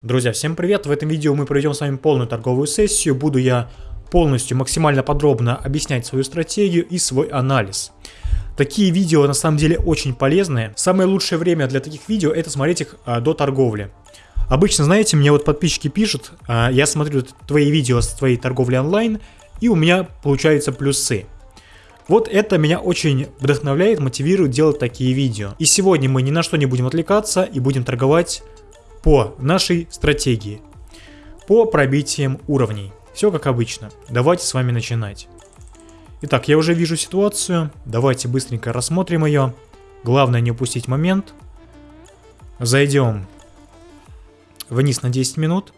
Друзья, всем привет! В этом видео мы проведем с вами полную торговую сессию. Буду я полностью максимально подробно объяснять свою стратегию и свой анализ. Такие видео на самом деле очень полезные. Самое лучшее время для таких видео это смотреть их а, до торговли. Обычно, знаете, мне вот подписчики пишут, а, я смотрю твои видео с твоей торговли онлайн, и у меня получаются плюсы. Вот это меня очень вдохновляет, мотивирует делать такие видео. И сегодня мы ни на что не будем отвлекаться и будем торговать по нашей стратегии, по пробитиям уровней. Все как обычно. Давайте с вами начинать. Итак, я уже вижу ситуацию. Давайте быстренько рассмотрим ее. Главное не упустить момент. Зайдем вниз на 10 минут.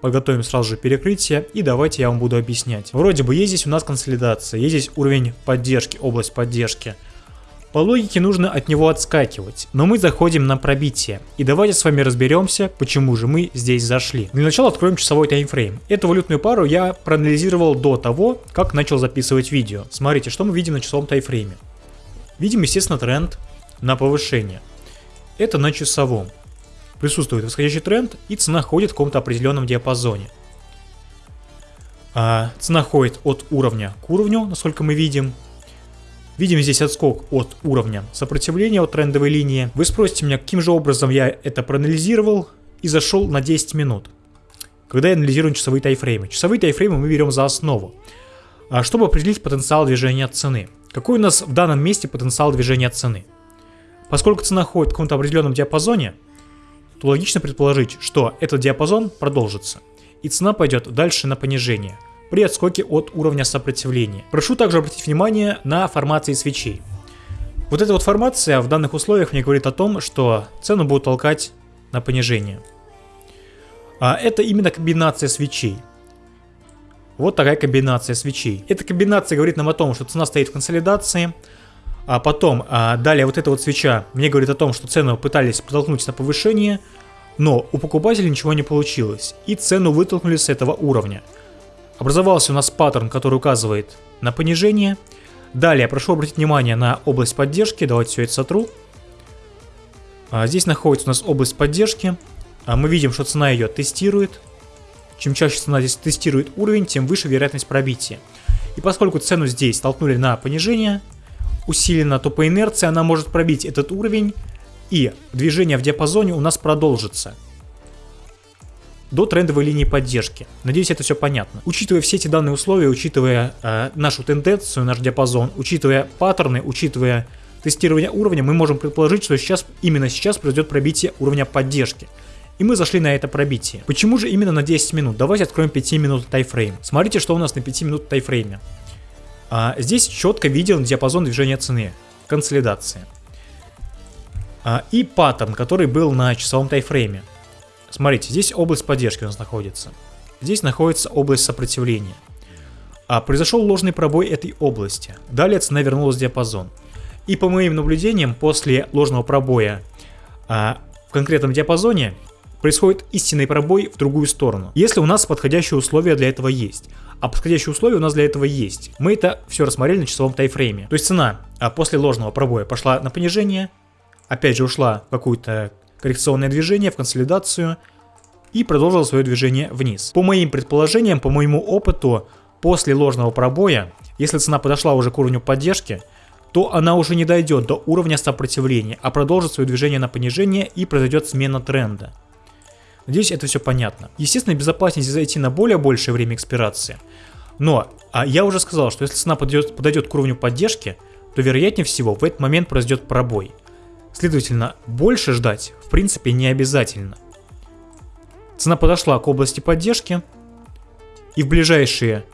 Подготовим сразу же перекрытие и давайте я вам буду объяснять. Вроде бы есть здесь у нас консолидация, есть здесь уровень поддержки, область поддержки. По логике нужно от него отскакивать, но мы заходим на пробитие. И давайте с вами разберемся, почему же мы здесь зашли. Для начала откроем часовой таймфрейм. Эту валютную пару я проанализировал до того, как начал записывать видео. Смотрите, что мы видим на часовом таймфрейме. Видим, естественно, тренд на повышение. Это на часовом. Присутствует восходящий тренд и цена ходит в каком-то определенном диапазоне. А, цена ходит от уровня к уровню, насколько мы видим, Видим здесь отскок от уровня сопротивления от трендовой линии. Вы спросите меня, каким же образом я это проанализировал и зашел на 10 минут. Когда я анализирую часовые тайфреймы. Часовые тайфреймы мы берем за основу, а, чтобы определить потенциал движения цены. Какой у нас в данном месте потенциал движения цены? Поскольку цена ходит в каком-то определенном диапазоне, то логично предположить, что этот диапазон продолжится, и цена пойдет дальше на понижение – при отскоке от уровня сопротивления. Прошу также обратить внимание на формации свечей. Вот эта вот формация в данных условиях мне говорит о том, что цену будут толкать на понижение. А это именно комбинация свечей. Вот такая комбинация свечей. Эта комбинация говорит нам о том, что цена стоит в консолидации. А потом, а далее вот эта вот свеча мне говорит о том, что цену пытались протолкнуть на повышение, но у покупателя ничего не получилось, и цену вытолкнули с этого уровня. Образовался у нас паттерн, который указывает на понижение. Далее прошу обратить внимание на область поддержки. Давайте все это сотру. А, здесь находится у нас область поддержки. А, мы видим, что цена ее тестирует. Чем чаще цена здесь тестирует уровень, тем выше вероятность пробития. И поскольку цену здесь толкнули на понижение, усиленно, то по инерции она может пробить этот уровень, и движение в диапазоне у нас продолжится до трендовой линии поддержки. Надеюсь, это все понятно. Учитывая все эти данные условия, учитывая э, нашу тенденцию, наш диапазон, учитывая паттерны, учитывая тестирование уровня, мы можем предположить, что сейчас, именно сейчас произойдет пробитие уровня поддержки. И мы зашли на это пробитие. Почему же именно на 10 минут? Давайте откроем 5 минут тайфрейм. Смотрите, что у нас на 5 минут тайфрейме. А, здесь четко виден диапазон движения цены. Консолидация. А, и паттерн, который был на часовом тайфрейме. Смотрите, здесь область поддержки у нас находится. Здесь находится область сопротивления. А произошел ложный пробой этой области. Далее цена вернулась в диапазон. И по моим наблюдениям, после ложного пробоя а, в конкретном диапазоне происходит истинный пробой в другую сторону. Если у нас подходящие условия для этого есть. А подходящие условия у нас для этого есть. Мы это все рассмотрели на часовом тайфрейме. То есть цена а, после ложного пробоя пошла на понижение, опять же ушла в какую-то коррекционное движение в консолидацию и продолжил свое движение вниз. По моим предположениям, по моему опыту, после ложного пробоя, если цена подошла уже к уровню поддержки, то она уже не дойдет до уровня сопротивления, а продолжит свое движение на понижение и произойдет смена тренда. Надеюсь, это все понятно. Естественно, безопаснее зайти на более большее время экспирации. Но а я уже сказал, что если цена подойдет, подойдет к уровню поддержки, то вероятнее всего в этот момент произойдет пробой. Следовательно, больше ждать в принципе не обязательно. Цена подошла к области поддержки, и в ближайшие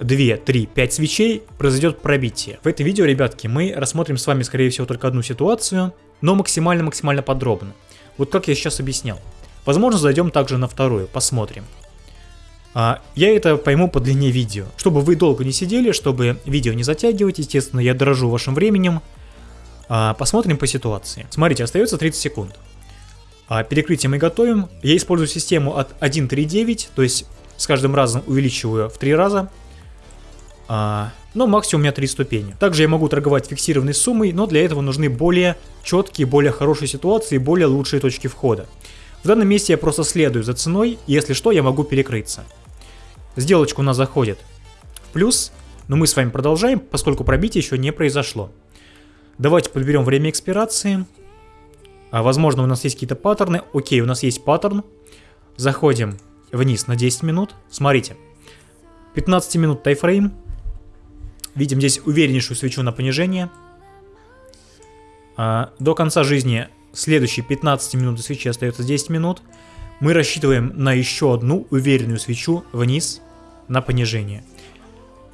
2, 3, 5 свечей произойдет пробитие. В этом видео, ребятки, мы рассмотрим с вами, скорее всего, только одну ситуацию, но максимально-максимально подробно. Вот как я сейчас объяснял. Возможно, зайдем также на вторую, посмотрим. А, я это пойму по длине видео. Чтобы вы долго не сидели, чтобы видео не затягивать, естественно, я дорожу вашим временем, посмотрим по ситуации. Смотрите, остается 30 секунд. А, перекрытие мы готовим. Я использую систему от 1.3.9, то есть с каждым разом увеличиваю в 3 раза. А, но максимум у меня 3 ступени. Также я могу торговать фиксированной суммой, но для этого нужны более четкие, более хорошие ситуации, более лучшие точки входа. В данном месте я просто следую за ценой, и если что, я могу перекрыться. Сделочка у нас заходит в плюс, но мы с вами продолжаем, поскольку пробитие еще не произошло. Давайте подберем время экспирации. А, возможно, у нас есть какие-то паттерны. Окей, у нас есть паттерн. Заходим вниз на 10 минут. Смотрите. 15 минут тайфрейм. Видим здесь увереннейшую свечу на понижение. А, до конца жизни следующие 15 минут свечи остается 10 минут. Мы рассчитываем на еще одну уверенную свечу вниз на понижение.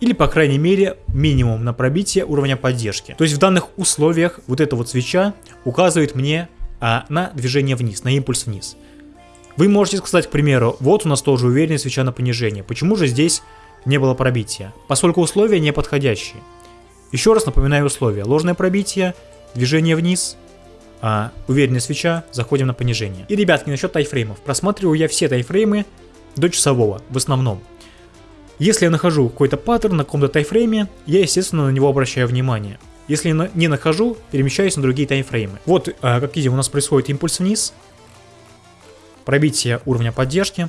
Или, по крайней мере, минимум на пробитие уровня поддержки. То есть в данных условиях вот эта вот свеча указывает мне а, на движение вниз, на импульс вниз. Вы можете сказать, к примеру, вот у нас тоже уверенная свеча на понижение. Почему же здесь не было пробития? Поскольку условия не подходящие. Еще раз напоминаю условия. Ложное пробитие, движение вниз, а, уверенная свеча, заходим на понижение. И, ребятки, насчет тайфреймов. Просматриваю я все тайфреймы до часового, в основном. Если я нахожу какой-то паттерн на каком-то тайфрейме, я, естественно, на него обращаю внимание. Если не нахожу, перемещаюсь на другие таймфреймы. Вот, а, как видим, у нас происходит импульс вниз. Пробитие уровня поддержки.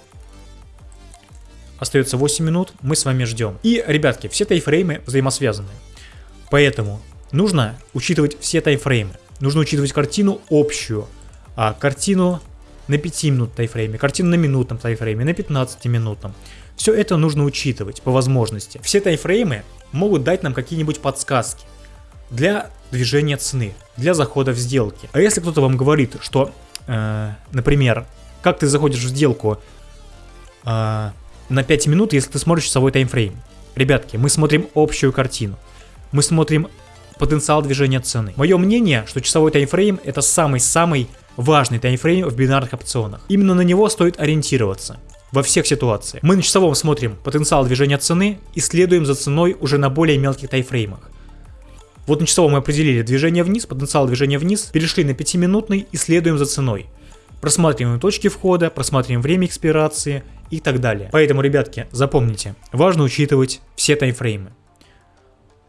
Остается 8 минут, мы с вами ждем. И, ребятки, все таймфреймы взаимосвязаны. Поэтому нужно учитывать все таймфреймы. Нужно учитывать картину общую. А картину на 5 минут тайфрейме, картину на минутном тайфрейме, на 15 минутном. Все это нужно учитывать по возможности. Все тайфреймы могут дать нам какие-нибудь подсказки для движения цены, для захода в сделки. А если кто-то вам говорит, что, э, например, как ты заходишь в сделку э, на 5 минут, если ты смотришь часовой таймфрейм. Ребятки, мы смотрим общую картину. Мы смотрим потенциал движения цены. Мое мнение, что часовой таймфрейм это самый-самый важный таймфрейм в бинарных опционах. Именно на него стоит ориентироваться во всех ситуациях. Мы на часовом смотрим потенциал движения цены и следуем за ценой уже на более мелких тайфреймах. Вот на часовом мы определили движение вниз, потенциал движения вниз, перешли на 5-минутный и следуем за ценой. Просматриваем точки входа, просматриваем время экспирации и так далее. Поэтому, ребятки, запомните, важно учитывать все таймфреймы.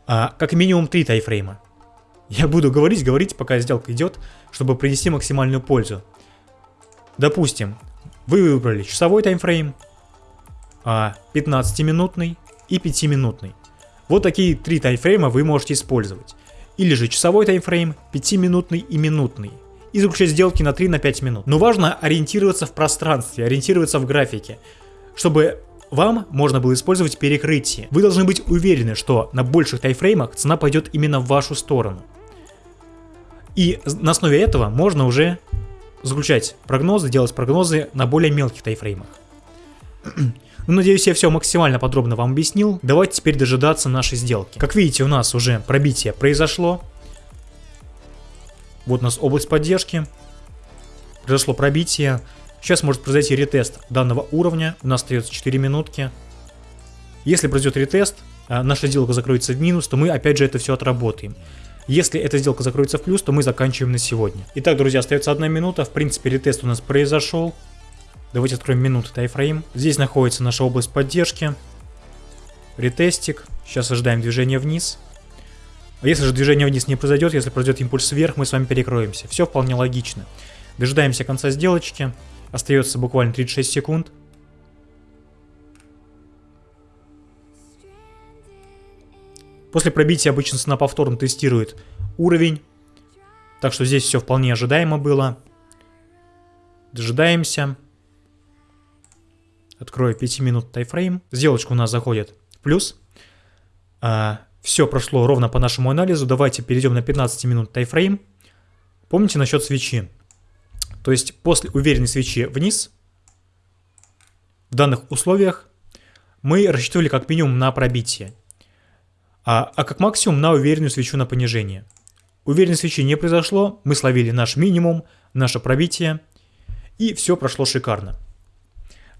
А, как минимум 3 тайфрейма. Я буду говорить, говорить, пока сделка идет, чтобы принести максимальную пользу. Допустим, вы выбрали часовой таймфрейм, 15-минутный а, и 5-минутный. Вот такие три таймфрейма вы можете использовать. Или же часовой таймфрейм, 5-минутный и минутный. И заключать сделки на 3-5 минут. Но важно ориентироваться в пространстве, ориентироваться в графике, чтобы вам можно было использовать перекрытие. Вы должны быть уверены, что на больших тайфреймах цена пойдет именно в вашу сторону. И на основе этого можно уже заключать прогнозы, делать прогнозы на более мелких тайфреймах. Ну, надеюсь, я все максимально подробно вам объяснил. Давайте теперь дожидаться нашей сделки. Как видите, у нас уже пробитие произошло. Вот у нас область поддержки. Произошло пробитие. Сейчас может произойти ретест данного уровня. У нас остается 4 минутки. Если произойдет ретест, а, наша сделка закроется в минус, то мы опять же это все отработаем. Если эта сделка закроется в плюс, то мы заканчиваем на сегодня. Итак, друзья, остается одна минута. В принципе, ретест у нас произошел. Давайте откроем минуты тайфрейм. Здесь находится наша область поддержки. Ретестик. Сейчас ожидаем движения вниз. А если же движение вниз не произойдет, если произойдет импульс вверх, мы с вами перекроемся. Все вполне логично. Дожидаемся конца сделочки. Остается буквально 36 секунд. После пробития обычно цена повторно тестирует уровень. Так что здесь все вполне ожидаемо было. Дожидаемся. Открою 5 минут тайфрейм. Сделочка у нас заходит в плюс. А, все прошло ровно по нашему анализу. Давайте перейдем на 15 минут тайфрейм. Помните насчет свечи? То есть после уверенной свечи вниз, в данных условиях, мы рассчитывали как минимум на пробитие а, а как максимум на уверенную свечу на понижение. Уверенной свечи не произошло, мы словили наш минимум, наше пробитие, и все прошло шикарно.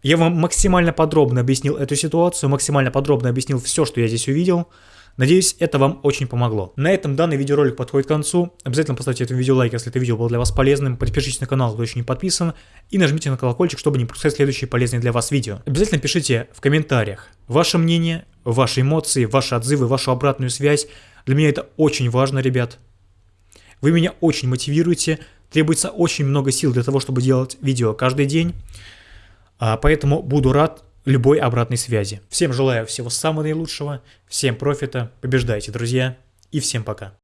Я вам максимально подробно объяснил эту ситуацию, максимально подробно объяснил все, что я здесь увидел. Надеюсь, это вам очень помогло. На этом данный видеоролик подходит к концу. Обязательно поставьте этому видео лайк, если это видео было для вас полезным. Подпишитесь на канал, кто еще не подписан. И нажмите на колокольчик, чтобы не пропускать следующие полезные для вас видео. Обязательно пишите в комментариях ваше мнение, ваши эмоции, ваши отзывы, вашу обратную связь. Для меня это очень важно, ребят. Вы меня очень мотивируете Требуется очень много сил для того, чтобы делать видео каждый день. А, поэтому буду рад любой обратной связи. Всем желаю всего самого наилучшего, всем профита, побеждайте, друзья, и всем пока.